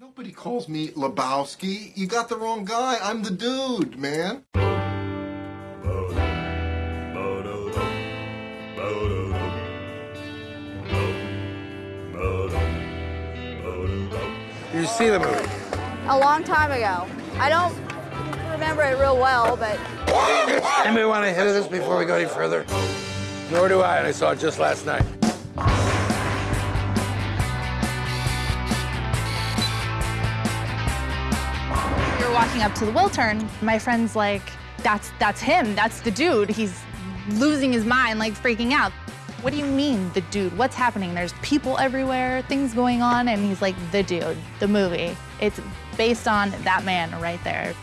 Nobody calls me Lebowski. You got the wrong guy. I'm the dude, man. You see the movie? A long time ago. I don't remember it real well, but Anybody want to hit this before we go any further? Nor do I, and I saw it just last night. Walking up to the will turn. My friend's like, that's that's him. That's the dude. He's losing his mind, like freaking out. What do you mean, the dude? What's happening? There's people everywhere, things going on, and he's like, the dude, the movie. It's based on that man right there.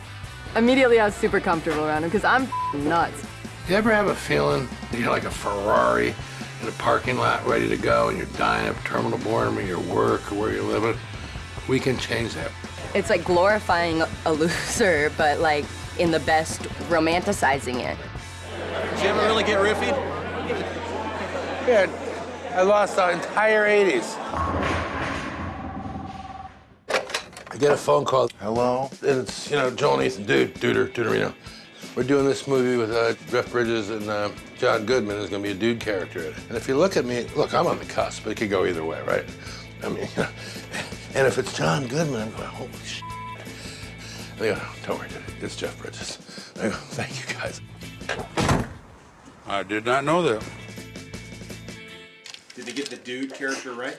Immediately, I was super comfortable around him because I'm nuts. You ever have a feeling that you're like a Ferrari in a parking lot ready to go and you're dying of terminal boredom at your work or where you're living? We can change that. It's like glorifying a loser, but like in the best, romanticizing it. Did you ever really get riffied? Yeah, I lost the entire 80s. I get a phone call. Hello? And it's, you know, Joel and Ethan, dude, Duder, Duderino. We're doing this movie with uh, Jeff Bridges and uh, John Goodman. There's going to be a dude character in it. And if you look at me, look, I'm on the cusp. But it could go either way, right? I mean, you know, and if it's John Goodman, I'm going, holy shit. They go, don't worry, dude, it's Jeff Bridges. I go, thank you, guys. I did not know that. Did they get the dude character right?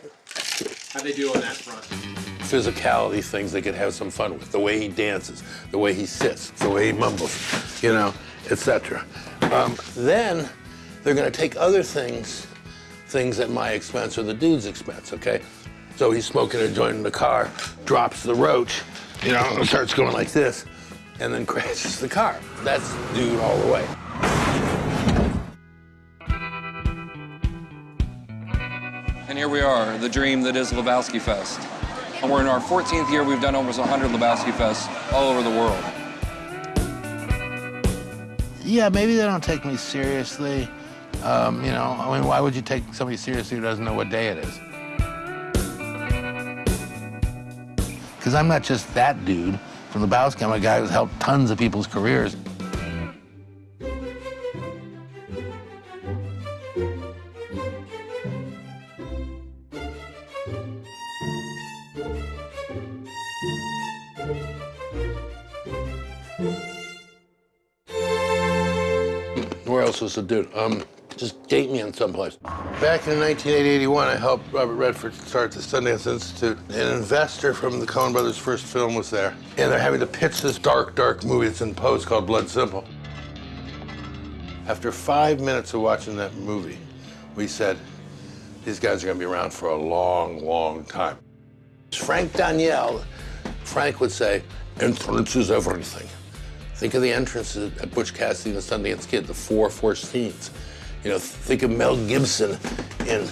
How'd they do on that front? physicality things they could have some fun with. The way he dances, the way he sits, the way he mumbles, you know, etc. Um, then they're going to take other things, things at my expense or the dude's expense, okay? So he's smoking a joint in the car, drops the roach, you know, and starts going like this, and then crashes the car. That's dude all the way. And here we are, the dream that is Lebowski Fest. And we're in our 14th year. We've done almost 100 Lebowski Fests all over the world. Yeah, maybe they don't take me seriously. Um, you know, I mean, why would you take somebody seriously who doesn't know what day it is? Because I'm not just that dude from Lebowski. I'm a guy who's helped tons of people's careers. Where else was the dude? Um, just date me in someplace. Back in 1981, I helped Robert Redford start the Sundance Institute. An investor from the Coen Brothers' first film was there. And they're having to pitch this dark, dark movie that's in post called Blood Simple. After five minutes of watching that movie, we said, these guys are gonna be around for a long, long time. Frank Daniel, Frank would say, entrance is everything. Think of the entrances at Butch Cassidy and the Sundance Kid, the four first scenes. You know, think of Mel Gibson in,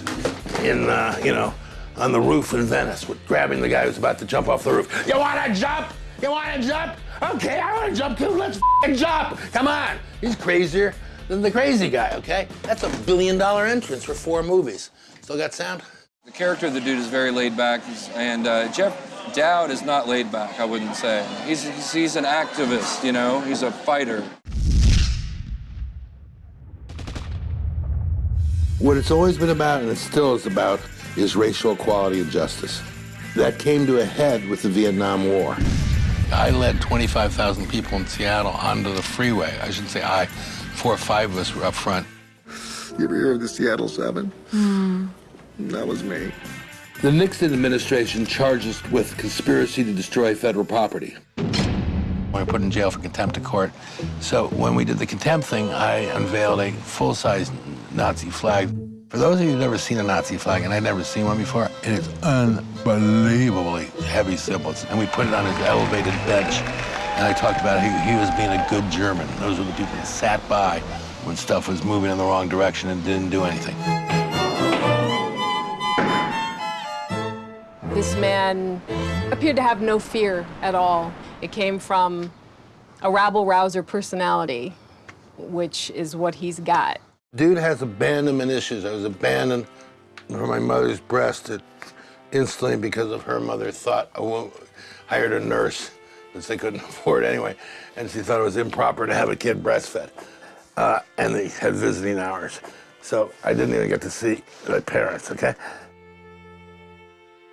in uh, you know, on the roof in Venice, with grabbing the guy who's about to jump off the roof. You want to jump? You want to jump? Okay, I want to jump too. Let's jump. Come on. He's crazier than the crazy guy. Okay, that's a billion dollar entrance for four movies. Still got sound? The character of the dude is very laid back, and uh, Jeff Dowd is not laid back, I wouldn't say. He's, he's, he's an activist, you know? He's a fighter. What it's always been about, and it still is about, is racial equality and justice. That came to a head with the Vietnam War. I led 25,000 people in Seattle onto the freeway. I shouldn't say I, four or five of us were up front. You ever hear of the Seattle Seven? Hmm. That was me. The Nixon administration charges with conspiracy to destroy federal property. We were put in jail for contempt of court. So when we did the contempt thing, I unveiled a full-size Nazi flag. For those of you who've never seen a Nazi flag, and I'd never seen one before, it is unbelievably heavy symbols. And we put it on his elevated bench. And I talked about he, he was being a good German. Those were the people that sat by when stuff was moving in the wrong direction and didn't do anything. This man appeared to have no fear at all. It came from a rabble-rouser personality, which is what he's got. Dude has abandonment issues. I was abandoned from my mother's breast at instantly because of her mother thought woman hired a nurse, which they couldn't afford anyway, and she thought it was improper to have a kid breastfed. Uh, and they had visiting hours. So I didn't even get to see my parents, okay?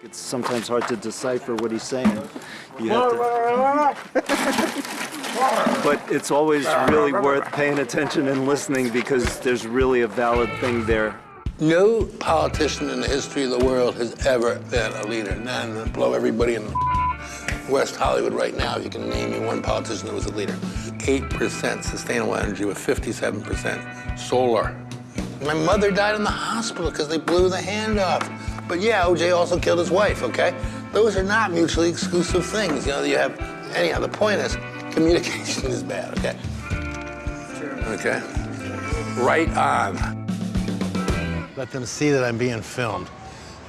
It's sometimes hard to decipher what he's saying. You have to, but it's always really worth paying attention and listening because there's really a valid thing there. No politician in the history of the world has ever been a leader. None. Blow everybody in West Hollywood right now, if you can name me one politician that was a leader. 8% sustainable energy with 57% solar. My mother died in the hospital because they blew the hand off. But yeah, OJ also killed his wife, okay? Those are not mutually exclusive things. You know, you have, anyhow, the point is, communication is bad, okay? Okay? Right on. Let them see that I'm being filmed,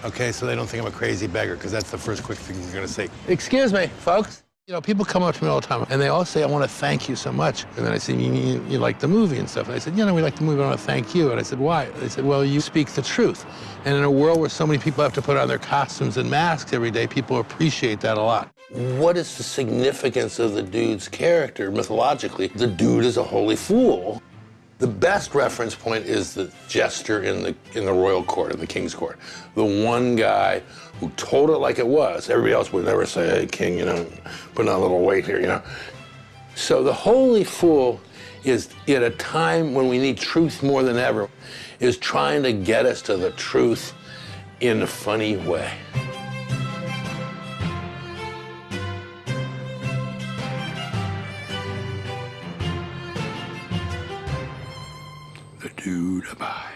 okay? So they don't think I'm a crazy beggar, because that's the first quick thing you're gonna say. Excuse me, folks. You know, people come up to me all the time, and they all say, I want to thank you so much. And then I say, you, you, you like the movie and stuff. And I said, you know, we like the movie, I want to thank you. And I said, why? They said, well, you speak the truth. And in a world where so many people have to put on their costumes and masks every day, people appreciate that a lot. What is the significance of the dude's character mythologically? The dude is a holy fool. The best reference point is the jester in the in the royal court, in the king's court. The one guy who told it like it was. Everybody else would never say, hey, king, you know, put on a little weight here, you know. So the holy fool is at a time when we need truth more than ever, is trying to get us to the truth in a funny way. Dude abides.